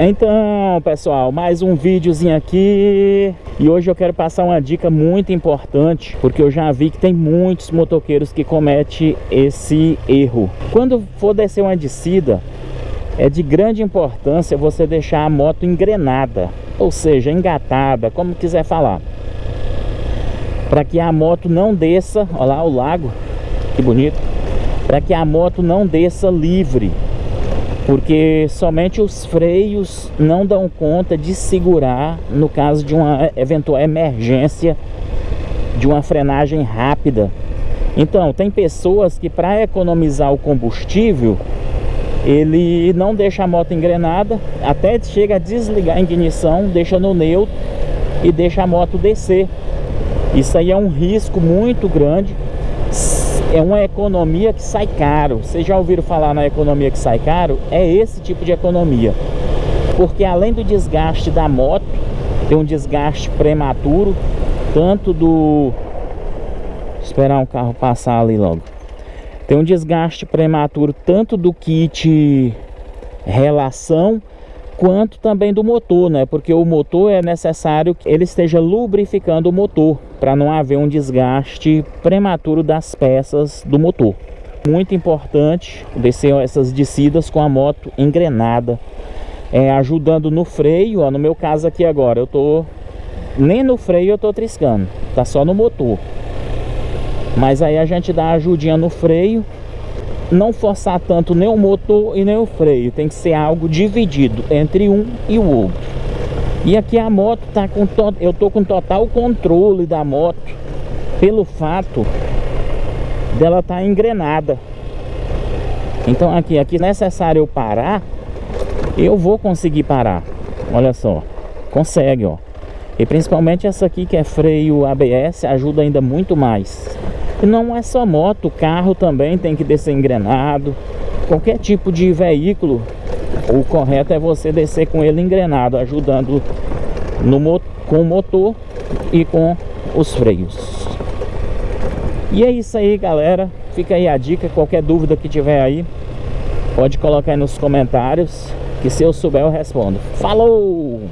Então, pessoal, mais um videozinho aqui. E hoje eu quero passar uma dica muito importante Porque eu já vi que tem muitos motoqueiros que cometem esse erro. Quando for descer uma descida É de grande importância você deixar a moto engrenada Ou seja, engatada, como quiser falar. Para que a moto não desça, olha lá o lago Que bonito. Para que a moto não desça livre porque somente os freios não dão conta de segurar no caso de uma eventual emergência de uma frenagem rápida. Então, tem pessoas que para economizar o combustível, ele não deixa a moto engrenada, até chega a desligar a ignição, deixa no neutro e deixa a moto descer. Isso aí é um risco muito grande é uma economia que sai caro. Vocês já ouviram falar na economia que sai caro? É esse tipo de economia. Porque além do desgaste da moto, tem um desgaste prematuro, tanto do... Esperar um carro passar ali logo. Tem um desgaste prematuro tanto do kit relação quanto também do motor, né? Porque o motor é necessário que ele esteja lubrificando o motor para não haver um desgaste prematuro das peças do motor. Muito importante descer essas descidas com a moto engrenada, é, ajudando no freio. Ó, no meu caso aqui agora, eu tô nem no freio eu tô triscando, tá só no motor. Mas aí a gente dá ajudinha no freio não forçar tanto nem o motor e nem o freio. Tem que ser algo dividido entre um e o outro. E aqui a moto tá com to... eu tô com total controle da moto pelo fato dela tá engrenada. Então aqui, aqui é necessário eu parar, eu vou conseguir parar. Olha só, consegue, ó. E principalmente essa aqui que é freio ABS ajuda ainda muito mais. E não é só moto, carro também tem que descer engrenado. Qualquer tipo de veículo, o correto é você descer com ele engrenado, ajudando no, com o motor e com os freios. E é isso aí, galera. Fica aí a dica. Qualquer dúvida que tiver aí, pode colocar aí nos comentários. Que se eu souber, eu respondo. Falou!